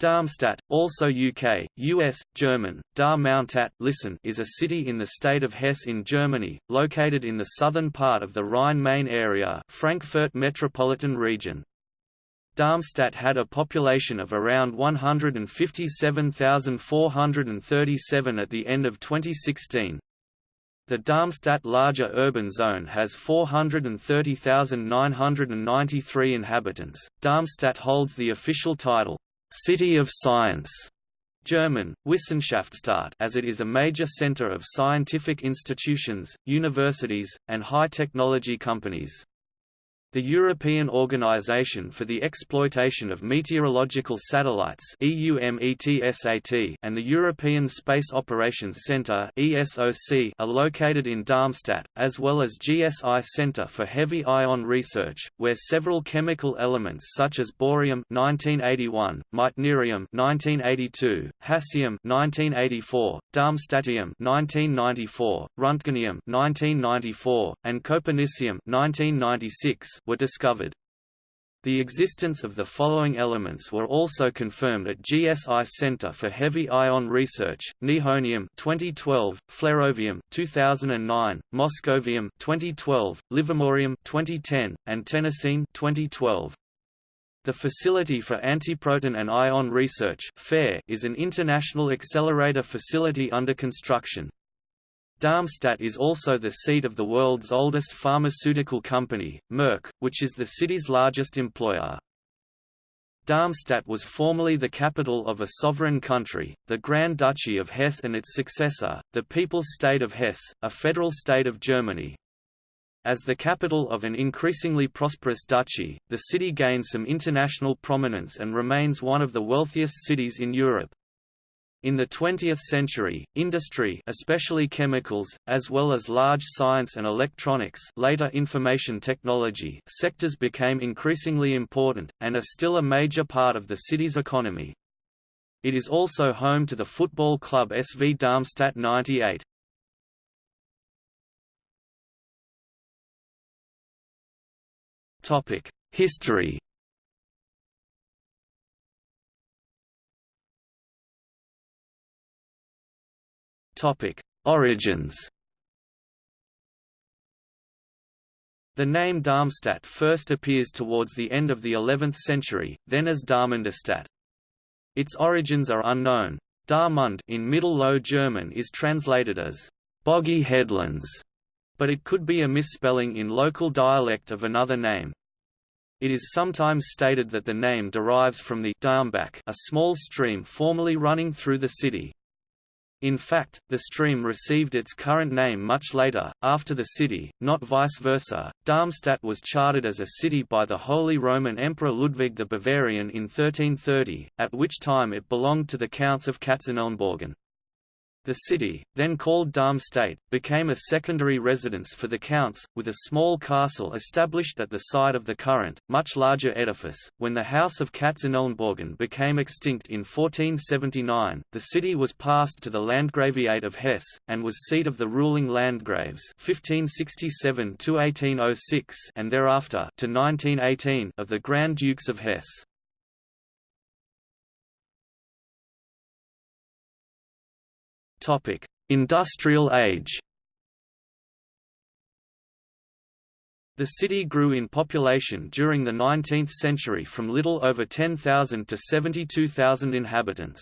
Darmstadt, also UK, US, German, Dar Mountat listen is a city in the state of Hesse in Germany, located in the southern part of the Rhine-Main area Frankfurt metropolitan region. Darmstadt had a population of around 157,437 at the end of 2016. The Darmstadt larger urban zone has 430,993 inhabitants. Darmstadt holds the official title, City of Science German, Wissenschaftsstadt as it is a major center of scientific institutions, universities, and high-technology companies. The European Organization for the Exploitation of Meteorological Satellites and the European Space Operations Centre are located in Darmstadt, as well as GSI Centre for Heavy Ion Research, where several chemical elements such as bohrium 1981, meitnerium 1982, hassium 1984, darmstadtium 1994, röntgenium 1994, and copernicium 1996 were discovered. The existence of the following elements were also confirmed at GSI Center for Heavy Ion Research: nihonium 2012, flerovium 2009, moscovium 2012, livermorium 2010, and tennessine 2012. The Facility for Antiproton and Ion Research is an international accelerator facility under construction. Darmstadt is also the seat of the world's oldest pharmaceutical company, Merck, which is the city's largest employer. Darmstadt was formerly the capital of a sovereign country, the Grand Duchy of Hesse and its successor, the People's State of Hesse, a federal state of Germany. As the capital of an increasingly prosperous duchy, the city gained some international prominence and remains one of the wealthiest cities in Europe. In the 20th century, industry especially chemicals, as well as large science and electronics later information technology sectors became increasingly important, and are still a major part of the city's economy. It is also home to the football club SV Darmstadt 98. History Topic: Origins. The name Darmstadt first appears towards the end of the 11th century, then as Darmundestadt. Its origins are unknown. Darmund in Middle Low German is translated as boggy headlands, but it could be a misspelling in local dialect of another name. It is sometimes stated that the name derives from the Darmbach, a small stream formerly running through the city. In fact, the stream received its current name much later, after the city, not vice versa. Darmstadt was chartered as a city by the Holy Roman Emperor Ludwig the Bavarian in 1330, at which time it belonged to the Counts of Katzenelnbogen. The city, then called Darmstadt, became a secondary residence for the counts, with a small castle established at the side of the current, much larger edifice. When the House of Katzenelnbogen became extinct in 1479, the city was passed to the Landgraviate of Hesse, and was seat of the ruling Landgraves 1567 and thereafter to 1918 of the Grand Dukes of Hesse. Topic: Industrial Age. The city grew in population during the 19th century from little over 10,000 to 72,000 inhabitants.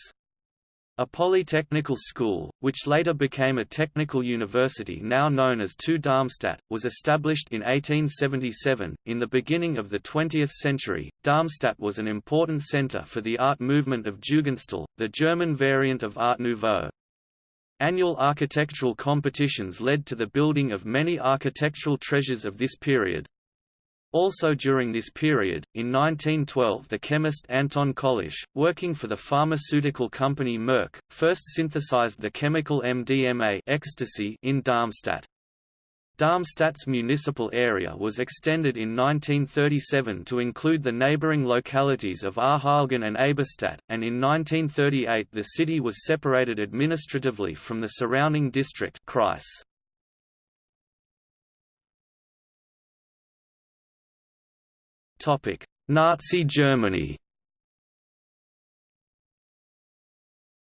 A polytechnical school, which later became a technical university now known as TU Darmstadt, was established in 1877. In the beginning of the 20th century, Darmstadt was an important center for the art movement of Jugendstil, the German variant of Art Nouveau. Annual architectural competitions led to the building of many architectural treasures of this period. Also during this period, in 1912 the chemist Anton Kolisch, working for the pharmaceutical company Merck, first synthesized the chemical MDMA ecstasy in Darmstadt. Darmstadt's municipal area was extended in 1937 to include the neighboring localities of Arheilgen and Eberstadt, and in 1938 the city was separated administratively from the surrounding district Kreis. Nazi Germany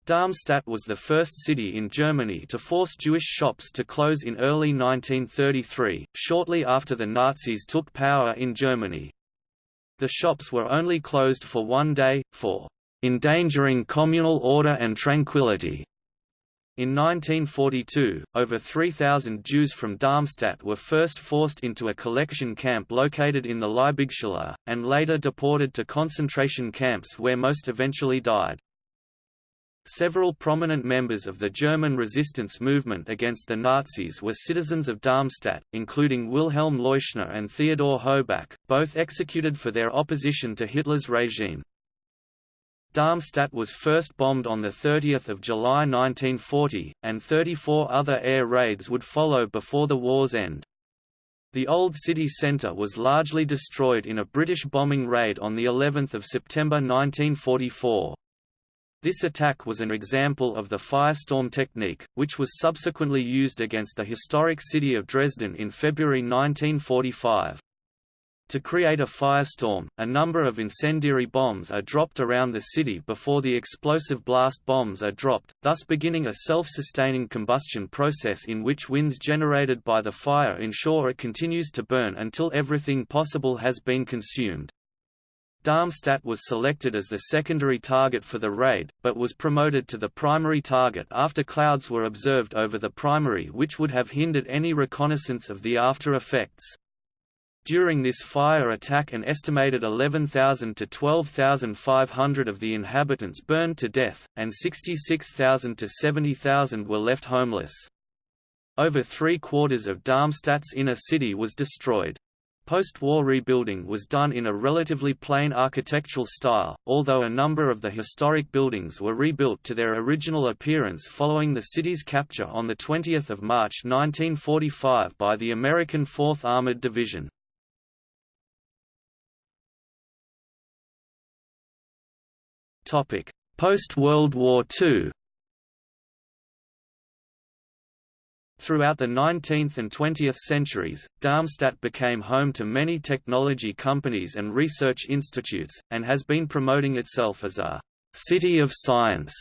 Darmstadt was the first city in Germany to force Jewish shops to close in early 1933, shortly after the Nazis took power in Germany. The shops were only closed for one day, for endangering communal order and tranquility. In 1942, over 3,000 Jews from Darmstadt were first forced into a collection camp located in the Liebigschule, and later deported to concentration camps where most eventually died. Several prominent members of the German resistance movement against the Nazis were citizens of Darmstadt, including Wilhelm Leuschner and Theodor Haubach, both executed for their opposition to Hitler's regime. Darmstadt was first bombed on 30 July 1940, and 34 other air raids would follow before the war's end. The old city centre was largely destroyed in a British bombing raid on of September 1944. This attack was an example of the firestorm technique, which was subsequently used against the historic city of Dresden in February 1945. To create a firestorm, a number of incendiary bombs are dropped around the city before the explosive blast bombs are dropped, thus beginning a self-sustaining combustion process in which winds generated by the fire ensure it continues to burn until everything possible has been consumed. Darmstadt was selected as the secondary target for the raid, but was promoted to the primary target after clouds were observed over the primary which would have hindered any reconnaissance of the after effects. During this fire attack an estimated 11,000 to 12,500 of the inhabitants burned to death, and 66,000 to 70,000 were left homeless. Over three-quarters of Darmstadt's inner city was destroyed. Post-war rebuilding was done in a relatively plain architectural style, although a number of the historic buildings were rebuilt to their original appearance following the city's capture on 20 March 1945 by the American 4th Armored Division. Post-World War II Throughout the 19th and 20th centuries, Darmstadt became home to many technology companies and research institutes, and has been promoting itself as a «city of science»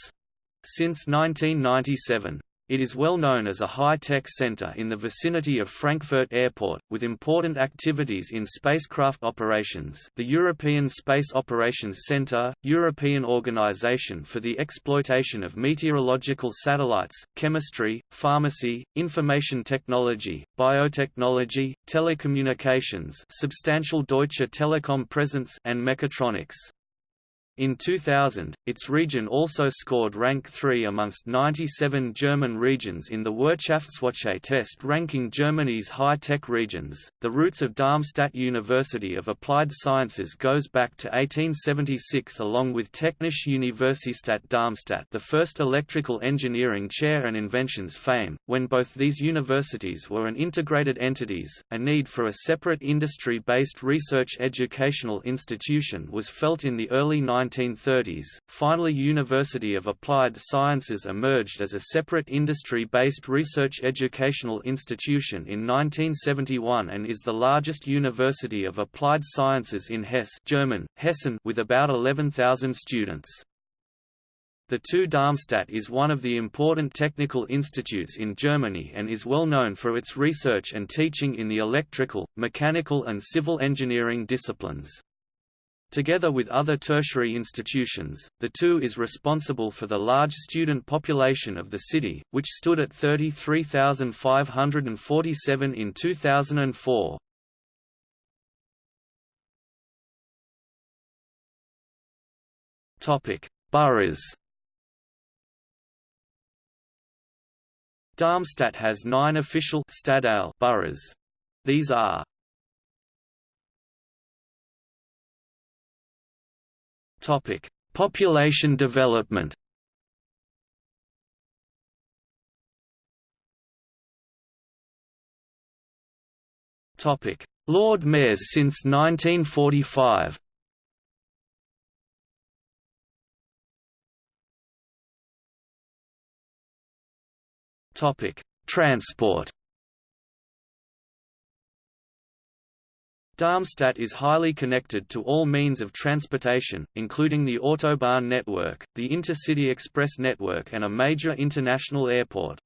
since 1997. It is well known as a high-tech center in the vicinity of Frankfurt Airport, with important activities in spacecraft operations the European Space Operations Center, European Organization for the Exploitation of Meteorological Satellites, Chemistry, Pharmacy, Information Technology, Biotechnology, Telecommunications substantial Deutsche Telekom presence and Mechatronics. In 2000, its region also scored rank 3 amongst 97 German regions in the Wirtschaftswoche test ranking Germany's high-tech regions. The roots of Darmstadt University of Applied Sciences goes back to 1876 along with Technische Universität Darmstadt, the first electrical engineering chair and inventions fame, when both these universities were an integrated entities. A need for a separate industry-based research educational institution was felt in the early 90s 1930s. Finally, University of Applied Sciences emerged as a separate industry-based research educational institution in 1971 and is the largest university of applied sciences in Hesse, German, Hessen, with about 11,000 students. The TU Darmstadt is one of the important technical institutes in Germany and is well known for its research and teaching in the electrical, mechanical and civil engineering disciplines. Together with other tertiary institutions, the TU is responsible for the large student population of the city, which stood at 33,547 in 2004. Topic: Boroughs. Darmstadt has nine official boroughs. These are Topic: Population development. Topic: Lord Mayors since 1945. Topic: Transport. Darmstadt is highly connected to all means of transportation, including the Autobahn network, the Intercity Express network and a major international airport.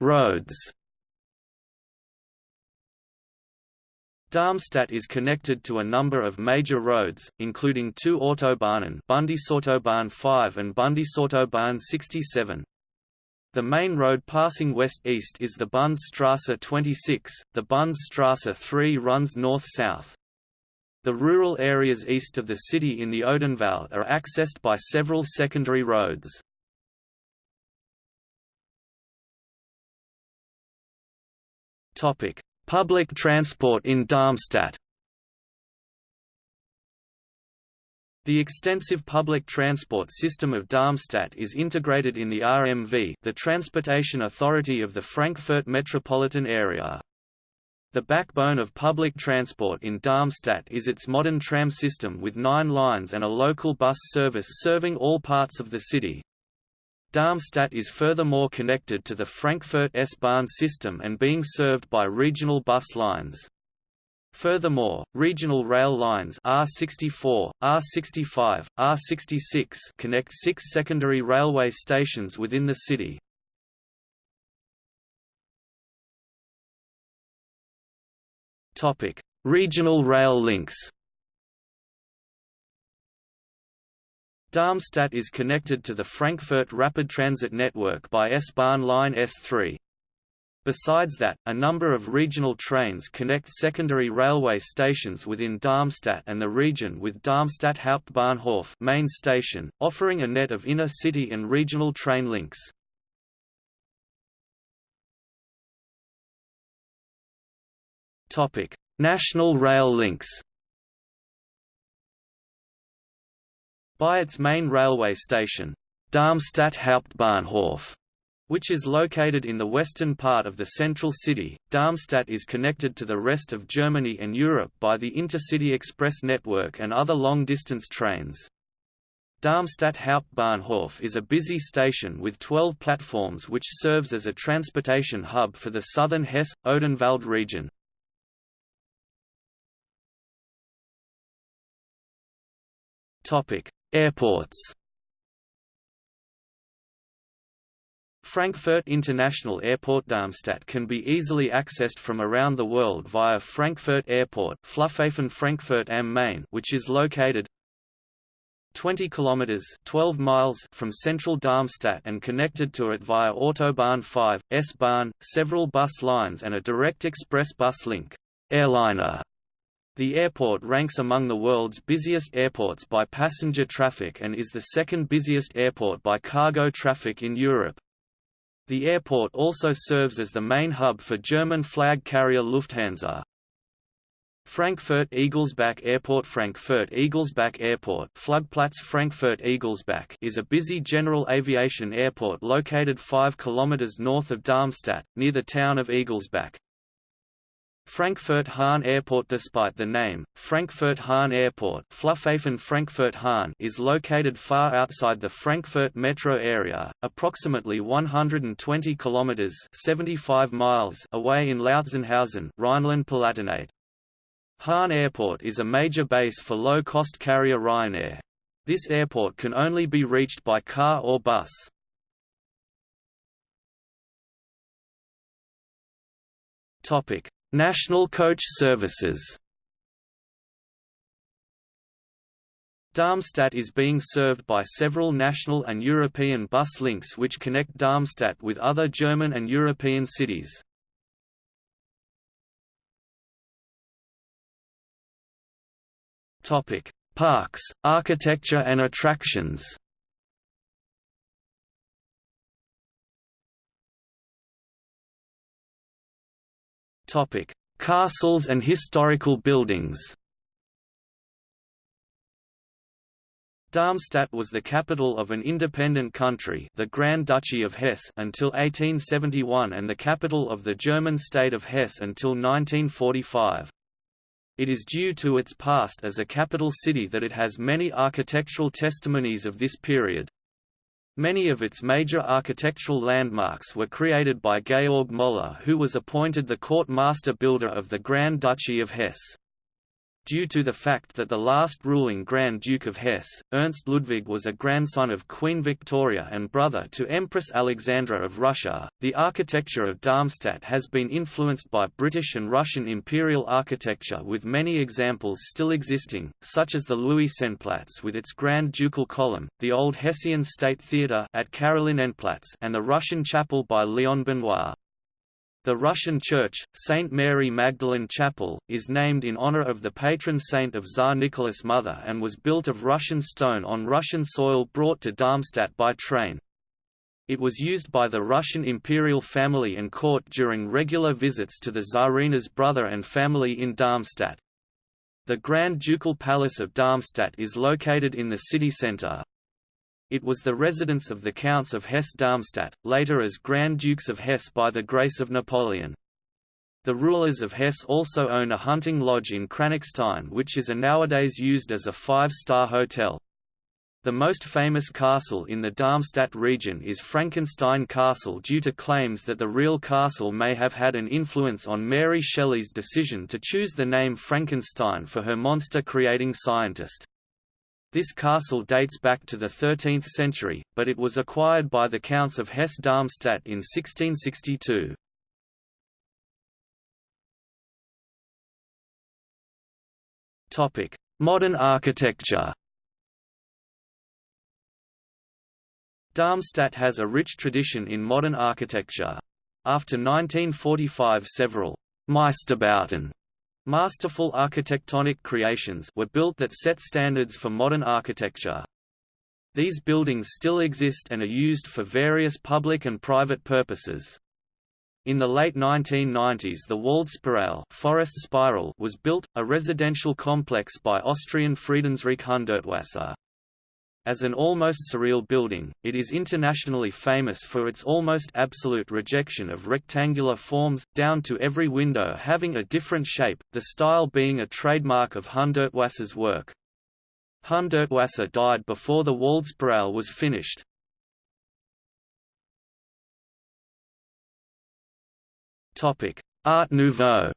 Roads Darmstadt is connected to a number of major roads, including two Autobahnen Bundesautobahn 5 and Bundesautobahn 67. The main road passing west-east is the Bundesstraße 26, the Bundesstraße 3 runs north-south. The rural areas east of the city in the Odenwald are accessed by several secondary roads. Public transport in Darmstadt The extensive public transport system of Darmstadt is integrated in the RMV the Transportation Authority of the Frankfurt metropolitan area. The backbone of public transport in Darmstadt is its modern tram system with nine lines and a local bus service serving all parts of the city. Darmstadt is furthermore connected to the Frankfurt S-Bahn system and being served by regional bus lines. Furthermore, regional rail lines R64, R65, R66 connect six secondary railway stations within the city. Topic: Regional rail links. Darmstadt is connected to the Frankfurt Rapid Transit Network by S-Bahn line S3. Besides that, a number of regional trains connect secondary railway stations within Darmstadt and the region with Darmstadt Hauptbahnhof main station, offering a net of inner-city and regional train links. National rail links By its main railway station, Darmstadt Hauptbahnhof, which is located in the western part of the central city. Darmstadt is connected to the rest of Germany and Europe by the Intercity Express network and other long-distance trains. Darmstadt Hauptbahnhof is a busy station with 12 platforms which serves as a transportation hub for the southern Hesse-Odenwald region. Airports Frankfurt International Airport Darmstadt can be easily accessed from around the world via Frankfurt Airport Flughafen Frankfurt am Main which is located 20 kilometers 12 miles from central Darmstadt and connected to it via Autobahn 5, S-Bahn, several bus lines and a direct express bus link. Airliner. The airport ranks among the world's busiest airports by passenger traffic and is the second busiest airport by cargo traffic in Europe. The airport also serves as the main hub for German flag carrier Lufthansa. Frankfurt-Egelsbach Airport Frankfurt-Egelsbach Airport Flugplatz Frankfurt-Egelsbach is a busy general aviation airport located 5 km north of Darmstadt, near the town of Egelsbach. Frankfurt-Hahn Airport Despite the name, Frankfurt-Hahn Airport Flughafen Frankfurt-Hahn is located far outside the Frankfurt metro area, approximately 120 kilometers (75 miles) away in Lautzenhausen, Rhineland-Palatinate. Hahn Airport is a major base for low-cost carrier Ryanair. This airport can only be reached by car or bus. Topic: National coach services Darmstadt is being served by several national and European bus links which connect Darmstadt with other German and European cities. Parks, architecture and attractions Topic: Castles and historical buildings. Darmstadt was the capital of an independent country the Grand Duchy of Hesse until 1871 and the capital of the German state of Hesse until 1945. It is due to its past as a capital city that it has many architectural testimonies of this period. Many of its major architectural landmarks were created by Georg Moller who was appointed the court master builder of the Grand Duchy of Hesse. Due to the fact that the last ruling Grand Duke of Hesse, Ernst Ludwig was a grandson of Queen Victoria and brother to Empress Alexandra of Russia, the architecture of Darmstadt has been influenced by British and Russian imperial architecture with many examples still existing, such as the Luisenplatz with its Grand Ducal column, the old Hessian State Theatre at Karolinenplatz and the Russian chapel by Leon Benois. The Russian church, St. Mary Magdalene Chapel, is named in honor of the patron saint of Tsar Nicholas' mother and was built of Russian stone on Russian soil brought to Darmstadt by train. It was used by the Russian imperial family and court during regular visits to the Tsarina's brother and family in Darmstadt. The Grand Ducal Palace of Darmstadt is located in the city centre, it was the residence of the Counts of Hesse-Darmstadt, later as Grand Dukes of Hesse by the grace of Napoleon. The rulers of Hesse also own a hunting lodge in Kranichstein which is nowadays used as a five-star hotel. The most famous castle in the Darmstadt region is Frankenstein Castle due to claims that the real castle may have had an influence on Mary Shelley's decision to choose the name Frankenstein for her monster-creating scientist. This castle dates back to the 13th century, but it was acquired by the Counts of Hesse-Darmstadt in 1662. Modern architecture Darmstadt has a rich tradition in modern architecture. After 1945 several Meisterbauten Masterful architectonic creations were built that set standards for modern architecture. These buildings still exist and are used for various public and private purposes. In the late 1990s the Waldspirale forest spiral was built, a residential complex by Austrian Friedensreich Hundertwasser. As an almost surreal building, it is internationally famous for its almost absolute rejection of rectangular forms, down to every window having a different shape, the style being a trademark of Hundertwasser's work. Hundertwasser died before the Waldspirale was finished. Art Nouveau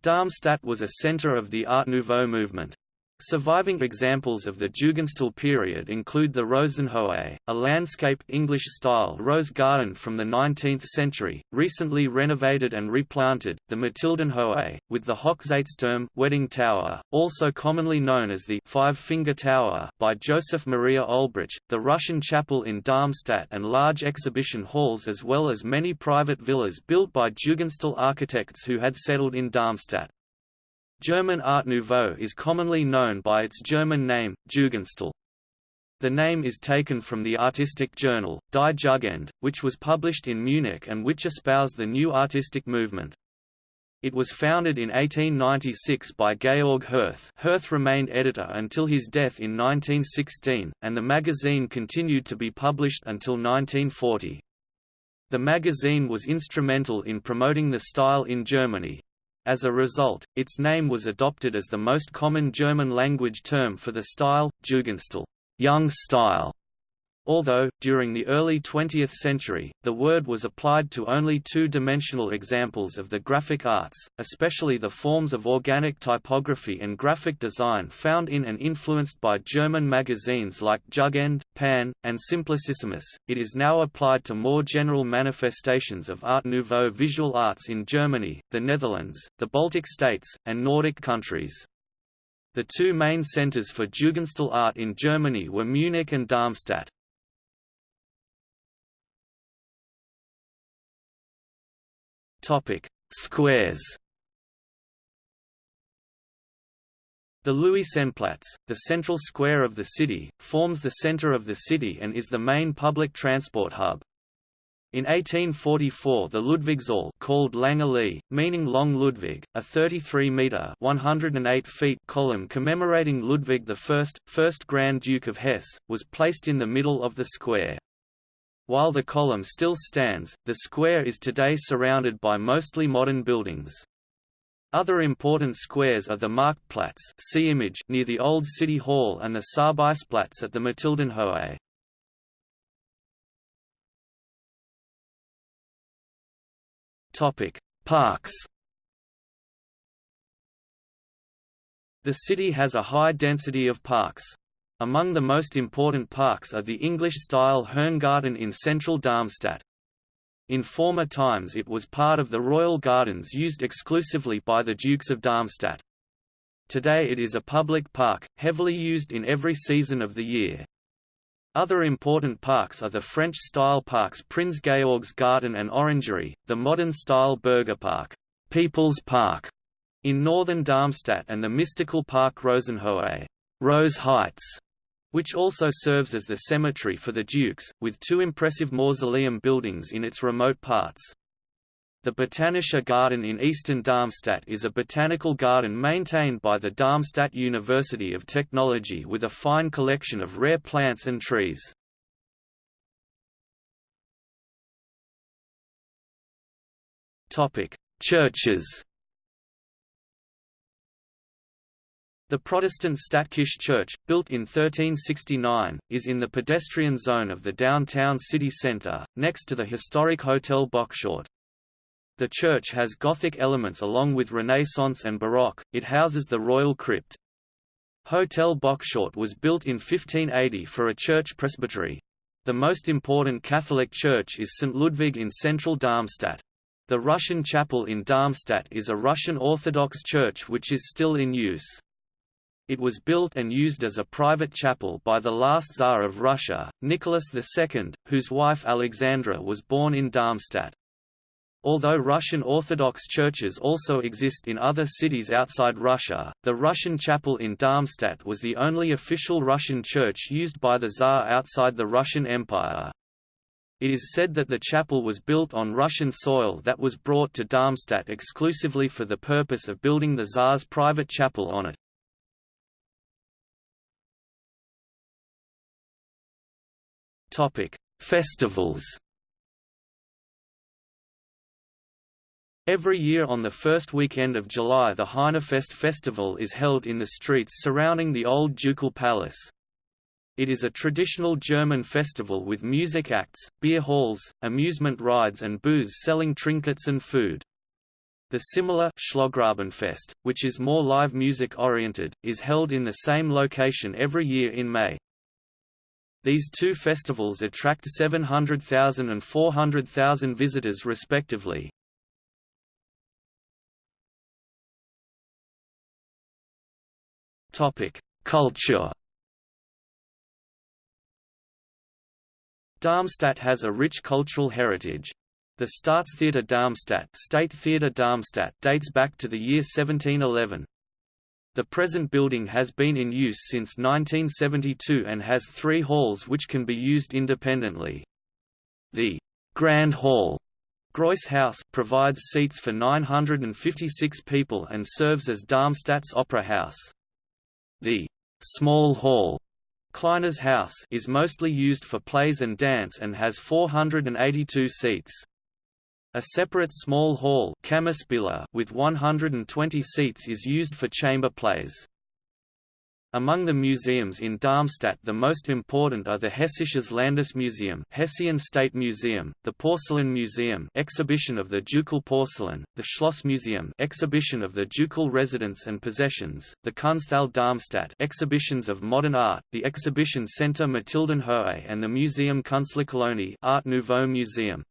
Darmstadt was a center of the Art Nouveau movement. Surviving examples of the Jugendstil period include the Rosenhohe, a landscape English-style rose garden from the 19th century, recently renovated and replanted, the Mathildenhohe, with the Hochzeitsturm wedding tower, also commonly known as the Five-Finger Tower by Joseph Maria Olbrich, the Russian chapel in Darmstadt and large exhibition halls as well as many private villas built by Jugendstil architects who had settled in Darmstadt. German Art Nouveau is commonly known by its German name, Jugendstil. The name is taken from the artistic journal, Die Jugend, which was published in Munich and which espoused the new artistic movement. It was founded in 1896 by Georg Hirth Hirth remained editor until his death in 1916, and the magazine continued to be published until 1940. The magazine was instrumental in promoting the style in Germany. As a result, its name was adopted as the most common German-language term for the style, Jugendstil young style", Although, during the early 20th century, the word was applied to only two-dimensional examples of the graphic arts, especially the forms of organic typography and graphic design found in and influenced by German magazines like Jugend, Pan, and Simplicissimus, it is now applied to more general manifestations of Art Nouveau visual arts in Germany, the Netherlands, the Baltic states, and Nordic countries. The two main centers for Jugendstil art in Germany were Munich and Darmstadt. Topic: Squares. The Luisenplatz, the central square of the city, forms the center of the city and is the main public transport hub. In 1844 the Ludwigsaal called Lange meaning Long Ludwig, a 33-metre (108 feet) column commemorating Ludwig I, first Grand Duke of Hesse, was placed in the middle of the square. While the column still stands, the square is today surrounded by mostly modern buildings. Other important squares are the Marktplatz see image near the old city hall and the Sabaisplatz at the Mathildenhöhe. Topic: Parks. The city has a high density of parks. Among the most important parks are the English-style Herrngarten in central Darmstadt. In former times it was part of the royal gardens used exclusively by the Dukes of Darmstadt. Today it is a public park, heavily used in every season of the year. Other important parks are the French-style parks Prinz Georg's Garden and Orangery, the modern-style Burger Park, People's Park in northern Darmstadt and the mystical park Rosenhohe Rose Heights, which also serves as the cemetery for the dukes, with two impressive mausoleum buildings in its remote parts. The Botanischer Garten in eastern Darmstadt is a botanical garden maintained by the Darmstadt University of Technology with a fine collection of rare plants and trees. Churches The Protestant Stadtkirche Church, built in 1369, is in the pedestrian zone of the downtown city centre, next to the historic Hotel Bockshaut. The church has Gothic elements along with Renaissance and Baroque, it houses the royal crypt. Hotel Bockshaut was built in 1580 for a church presbytery. The most important Catholic church is St. Ludwig in central Darmstadt. The Russian chapel in Darmstadt is a Russian Orthodox church which is still in use. It was built and used as a private chapel by the last Tsar of Russia, Nicholas II, whose wife Alexandra was born in Darmstadt. Although Russian Orthodox churches also exist in other cities outside Russia, the Russian chapel in Darmstadt was the only official Russian church used by the Tsar outside the Russian Empire. It is said that the chapel was built on Russian soil that was brought to Darmstadt exclusively for the purpose of building the Tsar's private chapel on it. Topic: Festivals. Every year on the first weekend of July the Heinerfest festival is held in the streets surrounding the old ducal palace. It is a traditional German festival with music acts, beer halls, amusement rides and booths selling trinkets and food. The similar Schlossgrabenfest, which is more live music oriented, is held in the same location every year in May. These two festivals attract 700,000 and 400,000 visitors respectively. Culture. Darmstadt has a rich cultural heritage. The Staatstheater Darmstadt, State Theater Darmstadt dates back to the year 1711. The present building has been in use since 1972 and has three halls which can be used independently. The Grand Hall Gross House provides seats for 956 people and serves as Darmstadt's opera house. The Small Hall Kleiner's House is mostly used for plays and dance and has 482 seats. A separate small hall with 120 seats is used for chamber plays. Among the museums in Darmstadt the most important are the Hessisches Landesmuseum Hessian State Museum, the Porcelain Museum exhibition of the ducal porcelain, the Schloss Museum exhibition of the ducal residence and possessions, the Kunsthalle Darmstadt exhibitions of modern art, the exhibition Centre Mathildenhöhe and the Museum Künstlerkolonie Art Nouveau Museum.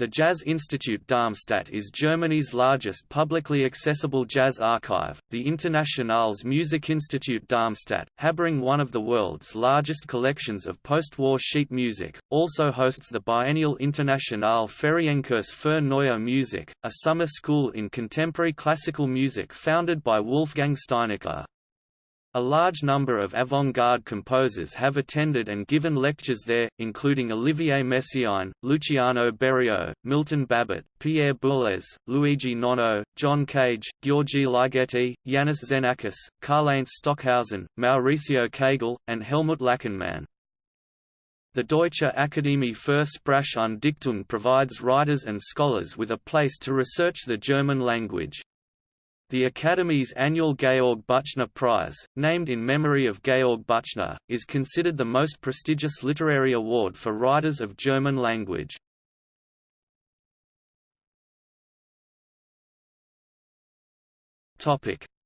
The Jazz Institute Darmstadt is Germany's largest publicly accessible jazz archive. The Internationales Musikinstitut Darmstadt, harboring one of the world's largest collections of post-war sheet music, also hosts the biennial Internationale Ferienkurs für Neue Musik, a summer school in contemporary classical music founded by Wolfgang Steinecke. A large number of avant-garde composers have attended and given lectures there, including Olivier Messiaen, Luciano Berio, Milton Babbitt, Pierre Boulez, Luigi Nono, John Cage, György Ligeti, Iannis Xenakis, Karlheinz Stockhausen, Mauricio Kagel, and Helmut Lachenmann. The Deutsche Akademie für Sprache und Dichtung provides writers and scholars with a place to research the German language. The Academy's annual Georg Büchner Prize, named in memory of Georg Büchner, is considered the most prestigious literary award for writers of German language.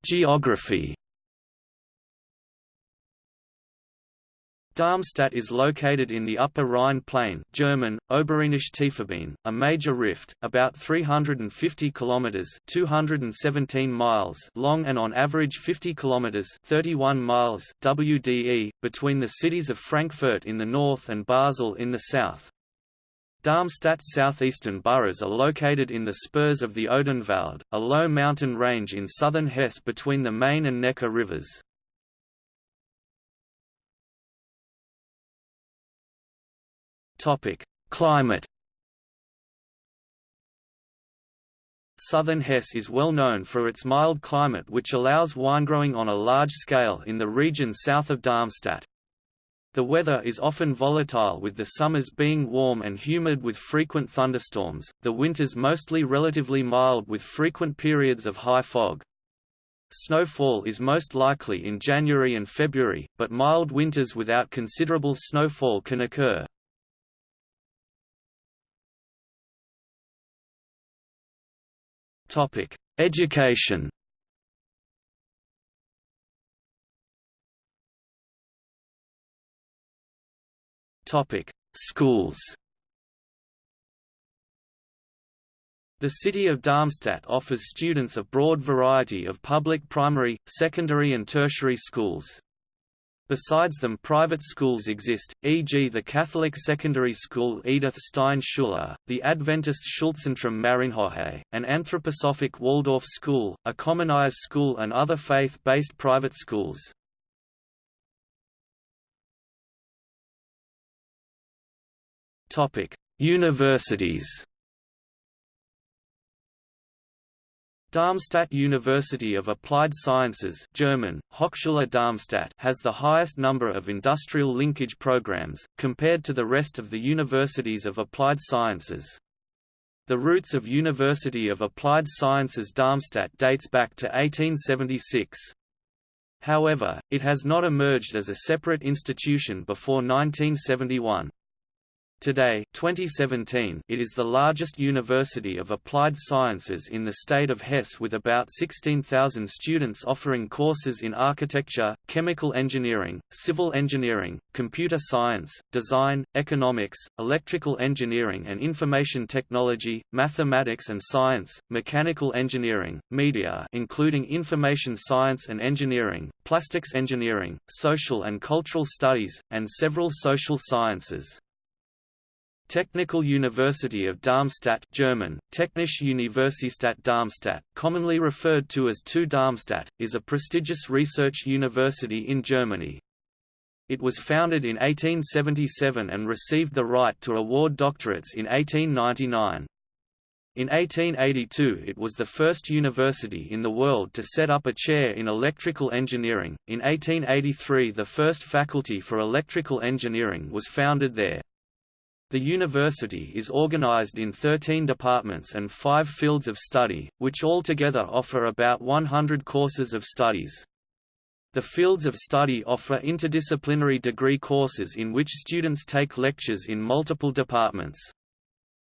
Geography Darmstadt is located in the Upper Rhine Plain German, Oberrheinische Tiefebene, a major rift, about 350 kilometers (217 miles) long and on average 50 kilometers (31 miles) WDE, between the cities of Frankfurt in the north and Basel in the south. Darmstadt's southeastern boroughs are located in the spurs of the Odenwald, a low mountain range in southern Hesse between the Main and Neckar rivers. Topic: Climate. Southern Hesse is well known for its mild climate which allows winegrowing on a large scale in the region south of Darmstadt. The weather is often volatile with the summers being warm and humid with frequent thunderstorms, the winters mostly relatively mild with frequent periods of high fog. Snowfall is most likely in January and February, but mild winters without considerable snowfall can occur. Topic: Education. Topic: Schools. The city of Darmstadt offers students a broad variety of public primary, secondary and tertiary schools. Besides them private schools exist, e.g. the Catholic secondary school Edith Stein Schule, the Adventist Schulzentrum Marienhohe, an anthroposophic Waldorf school, a commonized school and other faith-based private schools. Universities Darmstadt University of Applied Sciences German, Hochschule Darmstadt has the highest number of industrial linkage programs, compared to the rest of the universities of applied sciences. The roots of University of Applied Sciences Darmstadt dates back to 1876. However, it has not emerged as a separate institution before 1971. Today 2017, it is the largest university of applied sciences in the state of Hesse with about 16,000 students offering courses in architecture, chemical engineering, civil engineering, computer science, design, economics, electrical engineering and information technology, mathematics and science, mechanical engineering, media including information science and engineering, plastics engineering, social and cultural studies, and several social sciences. Technical University of Darmstadt German, Technische Universität Darmstadt, commonly referred to as TU Darmstadt, is a prestigious research university in Germany. It was founded in 1877 and received the right to award doctorates in 1899. In 1882 it was the first university in the world to set up a chair in electrical engineering. In 1883 the first faculty for electrical engineering was founded there. The university is organized in 13 departments and five fields of study, which altogether offer about 100 courses of studies. The fields of study offer interdisciplinary degree courses in which students take lectures in multiple departments.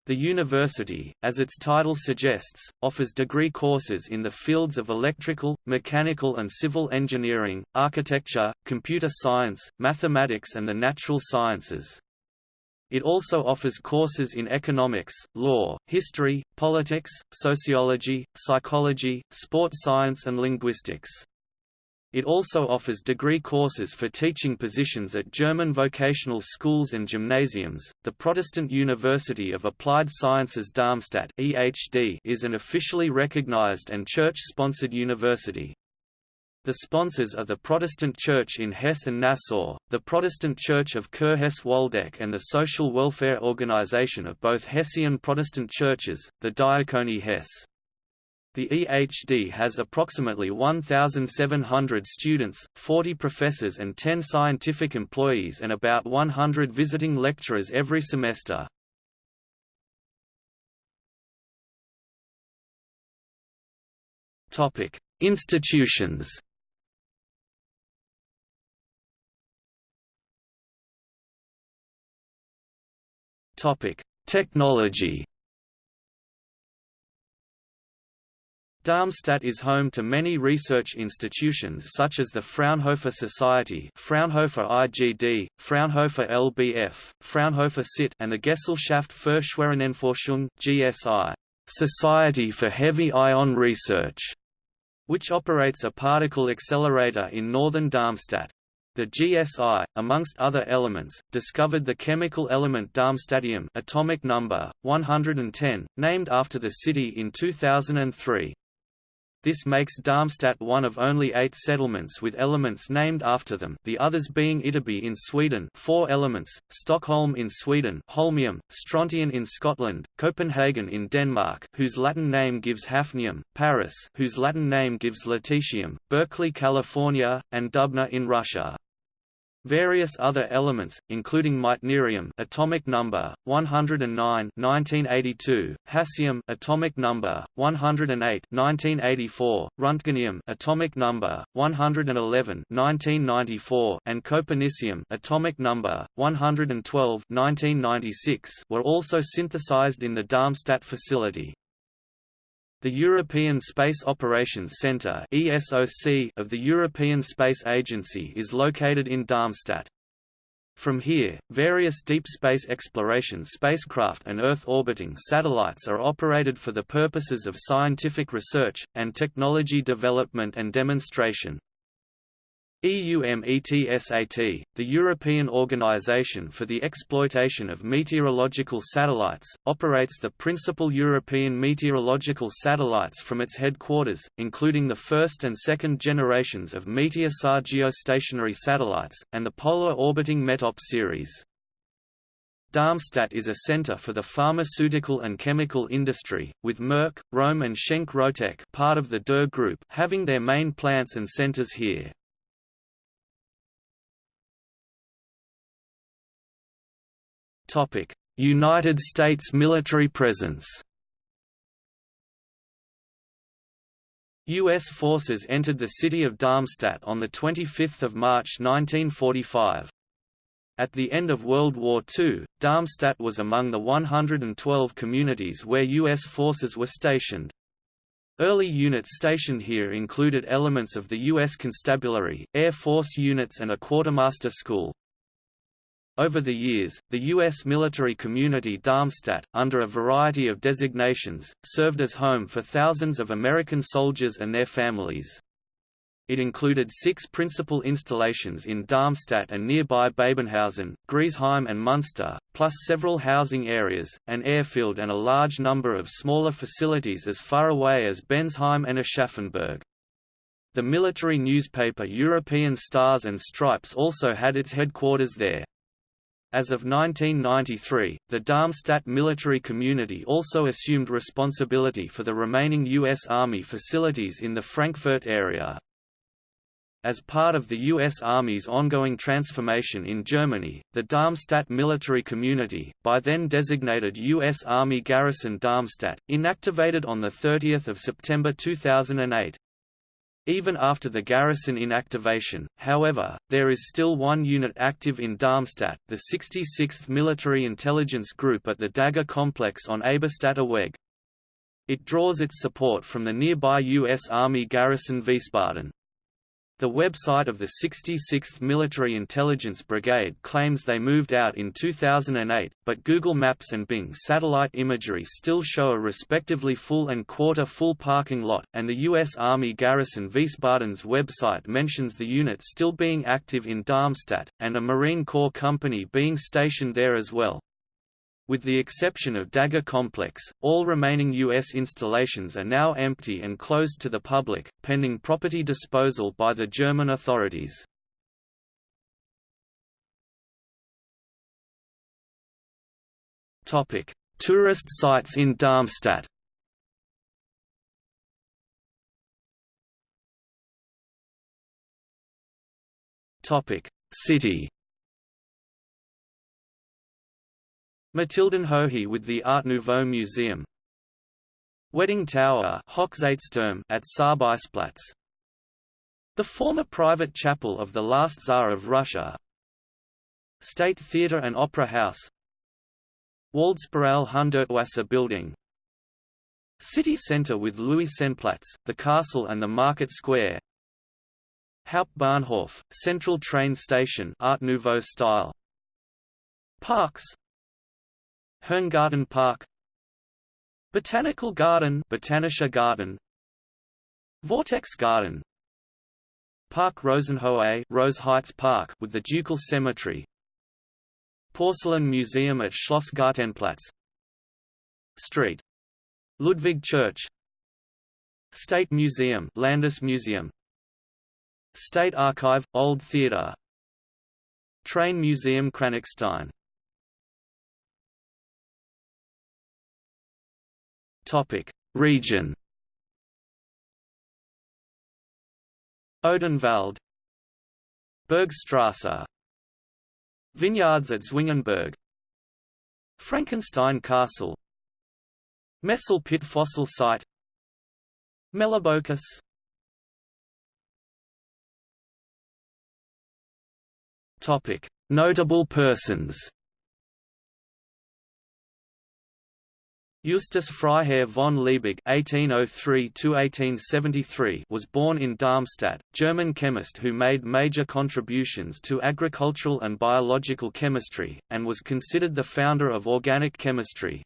The university, as its title suggests, offers degree courses in the fields of electrical, mechanical and civil engineering, architecture, computer science, mathematics and the natural sciences. It also offers courses in economics, law, history, politics, sociology, psychology, sport science and linguistics. It also offers degree courses for teaching positions at German vocational schools and gymnasiums. The Protestant University of Applied Sciences Darmstadt (EHD) is an officially recognized and church-sponsored university. The sponsors are the Protestant Church in Hesse and Nassau, the Protestant Church of Kurhesse-Waldeck and the social welfare organization of both Hessian Protestant churches, the Diakonie Hesse. The EHD has approximately 1,700 students, 40 professors and 10 scientific employees and about 100 visiting lecturers every semester. Institutions. Topic: Technology. Darmstadt is home to many research institutions such as the Fraunhofer Society Fraunhofer IGD, Fraunhofer LBF, Fraunhofer SIT and the Gesellschaft für Schwerionenforschung GSI, Society for Heavy Ion Research, which operates a particle accelerator in northern Darmstadt. The GSI, amongst other elements, discovered the chemical element darmstadtium atomic number 110, named after the city in 2003. This makes Darmstadt one of only eight settlements with elements named after them the others being Ytterby in Sweden four elements, Stockholm in Sweden Holmium, Strontian in Scotland, Copenhagen in Denmark whose Latin name gives hafnium, Paris whose Latin name gives lutetium, Berkeley, California, and Dubna in Russia. Various other elements, including meitnerium atomic number 109 1982, hassium atomic number 108 1984, roentgenium atomic number 111 1994, and copernicium atomic number 112 1996 were also synthesized in the Darmstadt facility. The European Space Operations Centre of the European Space Agency is located in Darmstadt. From here, various deep space exploration spacecraft and Earth-orbiting satellites are operated for the purposes of scientific research, and technology development and demonstration. EUMETSAT, the European Organization for the Exploitation of Meteorological Satellites, operates the principal European meteorological satellites from its headquarters, including the first and second generations of Meteosat geostationary satellites, and the Polar Orbiting METOP series. Darmstadt is a center for the pharmaceutical and chemical industry, with Merck, Rohm and Schenck RoTec part of the Dürr Group having their main plants and centers here. United States military presence U.S. forces entered the city of Darmstadt on 25 March 1945. At the end of World War II, Darmstadt was among the 112 communities where U.S. forces were stationed. Early units stationed here included elements of the U.S. Constabulary, Air Force units and a quartermaster school. Over the years, the U.S. military community Darmstadt, under a variety of designations, served as home for thousands of American soldiers and their families. It included six principal installations in Darmstadt and nearby Babenhausen, Griesheim and Munster, plus several housing areas, an airfield and a large number of smaller facilities as far away as Bensheim and Aschaffenburg. The military newspaper European Stars and Stripes also had its headquarters there. As of 1993, the Darmstadt military community also assumed responsibility for the remaining U.S. Army facilities in the Frankfurt area. As part of the U.S. Army's ongoing transformation in Germany, the Darmstadt military community, by then designated U.S. Army Garrison Darmstadt, inactivated on 30 September 2008. Even after the garrison inactivation, however, there is still one unit active in Darmstadt, the 66th Military Intelligence Group at the Dagger complex on Eberstadter Weg. It draws its support from the nearby U.S. Army garrison Wiesbaden. The website of the 66th Military Intelligence Brigade claims they moved out in 2008, but Google Maps and Bing satellite imagery still show a respectively full and quarter-full parking lot, and the U.S. Army garrison Wiesbaden's website mentions the unit still being active in Darmstadt, and a Marine Corps company being stationed there as well. With the exception of Dagger Complex, all remaining U.S. installations are now empty and closed to the public, pending property disposal by the German authorities. Tourist sites in Darmstadt City Mathildenhöhe with the Art Nouveau Museum. Wedding Tower at Sarbeisplatz. The former private chapel of the last Tsar of Russia. State Theatre and Opera House. Waldspirale Hundertwasser building. City Centre with Luisenplatz, the castle and the market square. Hauptbahnhof, central train station Art Nouveau style. Parks Herrngarten Park. Botanical Garden Botanischer Garten Vortex Garden. Park Rosenhöhe Rose Heights Park with the Ducal Cemetery. Porcelain Museum at Schloss Gartenplatz Street. Ludwig Church. State Museum Landesmuseum State Archive – Old Theatre Train Museum Kranichstein Region. Odenwald. Bergstrasse Vineyards at Zwingenberg. Frankenstein Castle. Messel Pit Fossil Site. Melibokus Notable persons Justus Freiherr von Liebig (1803–1873) was born in Darmstadt, German chemist who made major contributions to agricultural and biological chemistry, and was considered the founder of organic chemistry.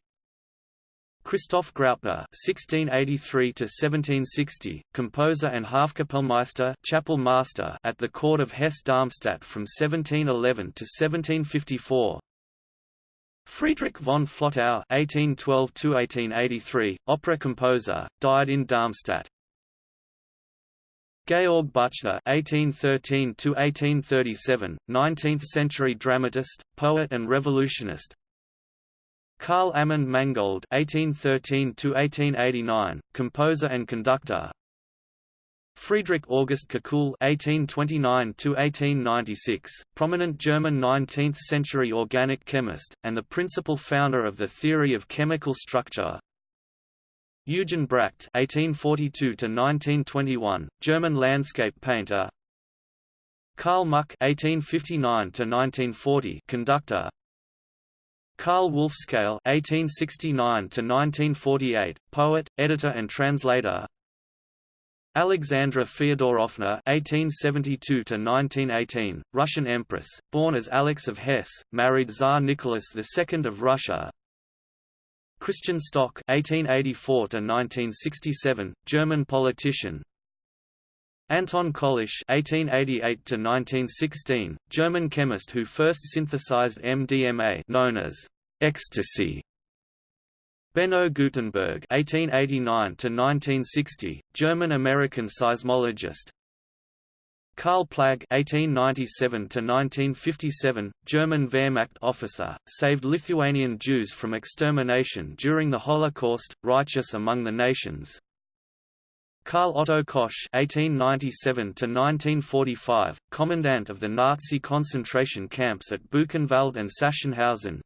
Christoph Graupner (1683–1760), composer and Hofkapellmeister (chapel master) at the court of Hesse-Darmstadt from 1711 to 1754. Friedrich von Flotow (1812–1883), opera composer, died in Darmstadt. Georg Büchner (1813–1837), 19th-century dramatist, poet, and revolutionist. Karl Amand Mangold (1813–1889), composer and conductor. Friedrich August Kekulé (1829–1896), prominent German 19th-century organic chemist, and the principal founder of the theory of chemical structure. Eugen Bracht (1842–1921), German landscape painter. Karl Muck (1859–1940), conductor. Karl Wolfskehl (1869–1948), poet, editor, and translator. Alexandra Feodorovna (1872–1918), Russian empress, born as Alix of Hesse, married Tsar Nicholas II of Russia. Christian Stock (1884–1967), German politician. Anton Köllisch (1888–1916), German chemist who first synthesized MDMA, known as ecstasy. Beno Gutenberg (1889–1960), German-American seismologist. Karl Plagge (1897–1957), German Wehrmacht officer, saved Lithuanian Jews from extermination during the Holocaust, righteous among the nations. Karl Otto Koch (1897–1945), commandant of the Nazi concentration camps at Buchenwald and Sachsenhausen,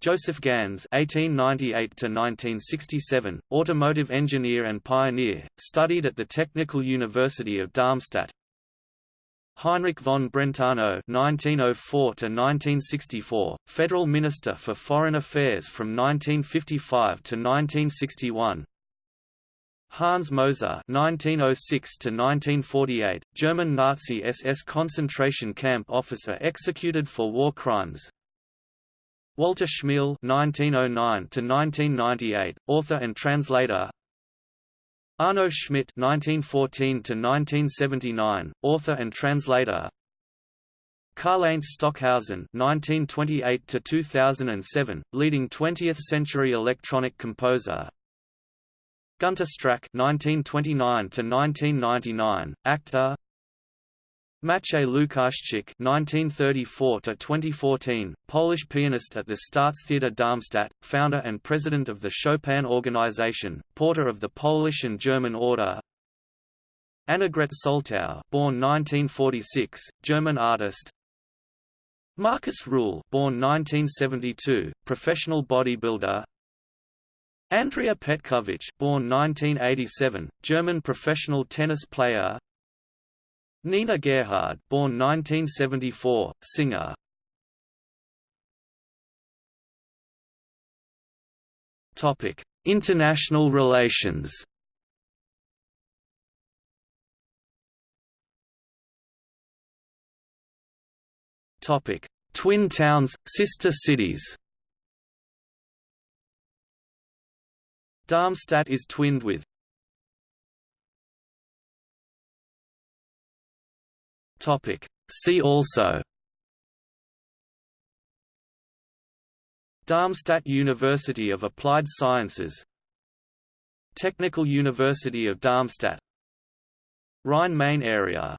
Joseph Ganz (1898–1967), automotive engineer and pioneer, studied at the Technical University of Darmstadt. Heinrich von Brentano (1904–1964), Federal Minister for Foreign Affairs from 1955 to 1961. Hans Moser (1906–1948), German Nazi SS concentration camp officer executed for war crimes. Walter Schmiele (1909–1998), author and translator. Arno Schmidt (1914–1979), author and translator. Karlheinz Stockhausen (1928–2007), leading 20th-century electronic composer. Gunter Strack (1929–1999), actor. Maciej Lukaszczyk (1934–2014), Polish pianist at the Staatstheater Darmstadt, founder and president of the Chopin Organization, porter of the Polish and German Order. Annegret Soltau, born 1946, German artist. Markus Rühl, born 1972, professional bodybuilder. Andrea Petkovic, born 1987, German professional tennis player. Nina Gerhard, born 1974, singer. Topic: International relations. Topic: Twin towns, sister cities. Darmstadt is twinned with Topic. See also Darmstadt University of Applied Sciences Technical University of Darmstadt Rhine-Main area